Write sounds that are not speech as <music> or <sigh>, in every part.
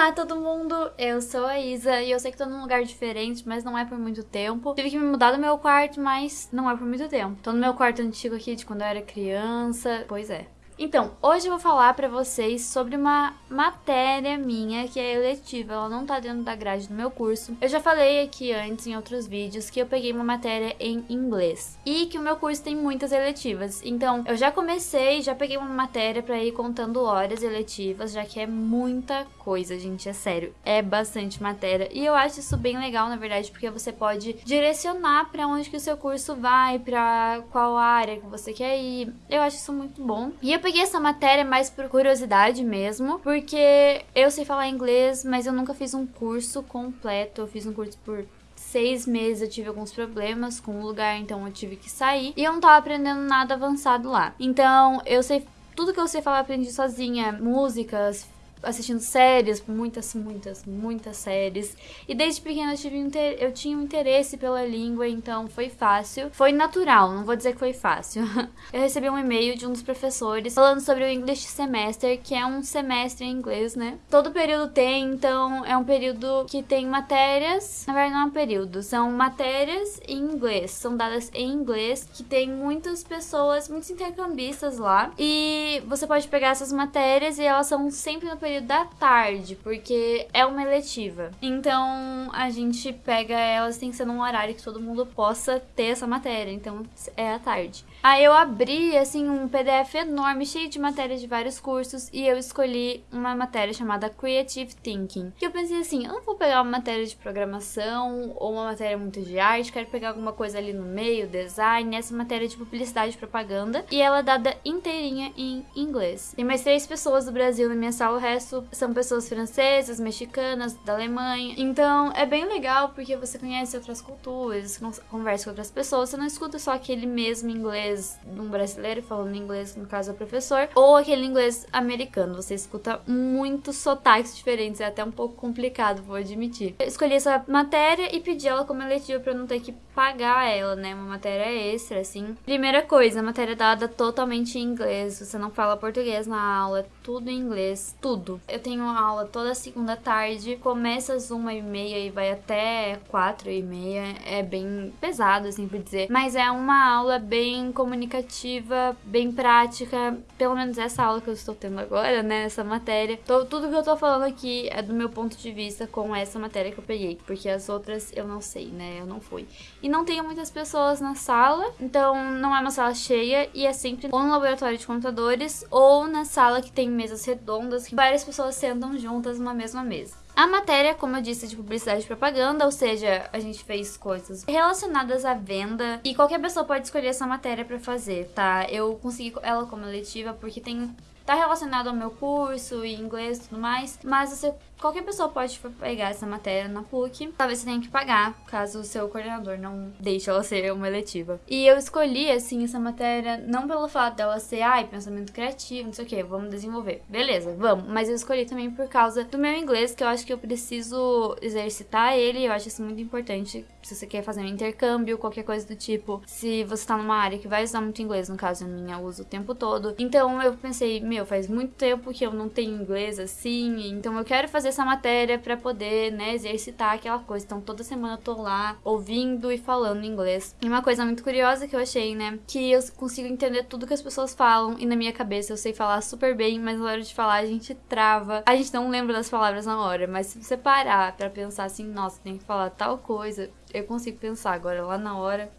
Olá todo mundo, eu sou a Isa e eu sei que tô num lugar diferente, mas não é por muito tempo. Tive que me mudar do meu quarto, mas não é por muito tempo. Tô no meu quarto antigo aqui de quando eu era criança, pois é. Então, hoje eu vou falar pra vocês sobre uma matéria minha que é eletiva, ela não tá dentro da grade do meu curso. Eu já falei aqui antes em outros vídeos que eu peguei uma matéria em inglês e que o meu curso tem muitas eletivas. Então, eu já comecei, já peguei uma matéria pra ir contando horas eletivas, já que é muita coisa, gente, é sério. É bastante matéria e eu acho isso bem legal, na verdade, porque você pode direcionar pra onde que o seu curso vai, pra qual área que você quer ir. Eu acho isso muito bom. E eu essa matéria mais por curiosidade mesmo, porque eu sei falar inglês, mas eu nunca fiz um curso completo. Eu fiz um curso por seis meses eu tive alguns problemas com o lugar, então eu tive que sair. E eu não tava aprendendo nada avançado lá. Então eu sei. Tudo que eu sei falar, aprendi sozinha. Músicas, assistindo séries, muitas, muitas, muitas séries. E desde pequena eu, tive eu tinha um interesse pela língua, então foi fácil. Foi natural, não vou dizer que foi fácil. <laughs> eu recebi um e-mail de um dos professores falando sobre o English Semester, que é um semestre em inglês, né? Todo período tem, então é um período que tem matérias. Na verdade, não é um período, são matérias em inglês. São dadas em inglês, que tem muitas pessoas, muitos intercambistas lá. E você pode pegar essas matérias e elas são sempre no período período da tarde, porque é uma eletiva. Então a gente pega elas, tem que ser num horário que todo mundo possa ter essa matéria. Então é à tarde. Aí eu abri, assim, um PDF enorme, cheio de matérias de vários cursos, e eu escolhi uma matéria chamada Creative Thinking. Que eu pensei assim, eu não vou pegar uma matéria de programação ou uma matéria muito de arte, quero pegar alguma coisa ali no meio, design, essa matéria de publicidade e propaganda, e ela é dada inteirinha em inglês. Tem mais três pessoas do Brasil na minha sala, o resto são pessoas francesas, mexicanas, da Alemanha. Então é bem legal porque você conhece outras culturas, conversa com outras pessoas, você não escuta só aquele mesmo inglês de um brasileiro falando inglês, no caso é o professor, ou aquele inglês americano. Você escuta muitos sotaques diferentes, é até um pouco complicado, vou admitir. Eu escolhi essa matéria e pedi ela como eletiva para não ter que pagar ela, né? Uma matéria extra, assim. Primeira coisa, a matéria é dada totalmente em inglês. Você não fala português na aula, é tudo em inglês, tudo. Eu tenho aula toda segunda tarde, começa às uma e meia e vai até quatro e meia. É bem pesado, assim, por dizer. Mas é uma aula bem comunicativa, bem prática, pelo menos essa aula que eu estou tendo agora, né, essa matéria. Tô, tudo que eu tô falando aqui é do meu ponto de vista com essa matéria que eu peguei, porque as outras eu não sei, né, eu não fui. E não tenho muitas pessoas na sala, então não é uma sala cheia e é sempre ou no laboratório de computadores ou na sala que tem mesas redondas que várias pessoas sentam juntas numa mesma mesa. A matéria, como eu disse, de publicidade e propaganda, ou seja, a gente fez coisas relacionadas à venda e qualquer pessoa pode escolher essa matéria para fazer, tá? Eu consegui ela como eletiva porque tem tá relacionado ao meu curso e inglês e tudo mais, mas você Qualquer pessoa pode pegar essa matéria na PUC, talvez você tenha que pagar, caso o seu coordenador não deixe ela ser uma eletiva. E eu escolhi, assim, essa matéria não pelo fato dela ser, ai, pensamento criativo, não sei o que, vamos desenvolver. Beleza, vamos. Mas eu escolhi também por causa do meu inglês, que eu acho que eu preciso exercitar ele, eu acho isso muito importante se você quer fazer um intercâmbio, qualquer coisa do tipo. Se você tá numa área que vai usar muito inglês, no caso a minha uso o tempo todo. Então eu pensei, meu, faz muito tempo que eu não tenho inglês assim, então eu quero fazer essa matéria para poder, né, exercitar aquela coisa. Então toda semana eu tô lá ouvindo e falando inglês. E uma coisa muito curiosa que eu achei, né, que eu consigo entender tudo que as pessoas falam e na minha cabeça eu sei falar super bem, mas na hora de falar a gente trava. A gente não lembra das palavras na hora, mas se você parar para pensar assim, nossa, tem que falar tal coisa, eu consigo pensar agora lá na hora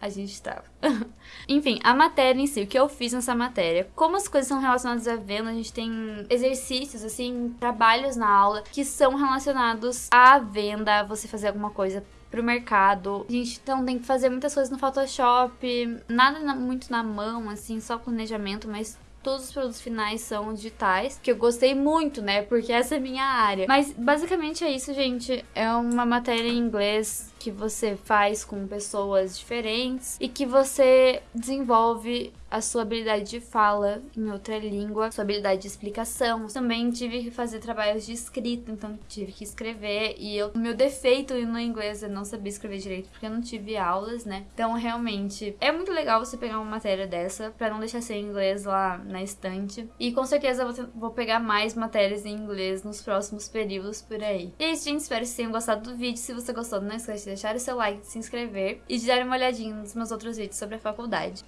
a gente estava. <laughs> Enfim, a matéria em si, o que eu fiz nessa matéria. Como as coisas são relacionadas à venda, a gente tem exercícios, assim, trabalhos na aula que são relacionados à venda, você fazer alguma coisa pro mercado. A gente então tem que fazer muitas coisas no Photoshop, nada na, muito na mão, assim, só planejamento, mas todos os produtos finais são digitais, que eu gostei muito, né? Porque essa é minha área. Mas basicamente é isso, gente. É uma matéria em inglês que você faz com pessoas diferentes e que você desenvolve a sua habilidade de fala em outra língua, sua habilidade de explicação. Também tive que fazer trabalhos de escrita, então tive que escrever. E eu, o meu defeito no inglês é não saber escrever direito, porque eu não tive aulas, né? Então, realmente, é muito legal você pegar uma matéria dessa, para não deixar ser inglês lá na estante. E com certeza eu vou pegar mais matérias em inglês nos próximos períodos por aí. E é isso, gente. Espero que vocês tenham gostado do vídeo. Se você gostou, não esquece de deixar o seu like, de se inscrever e de dar uma olhadinha nos meus outros vídeos sobre a faculdade.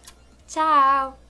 Tchau!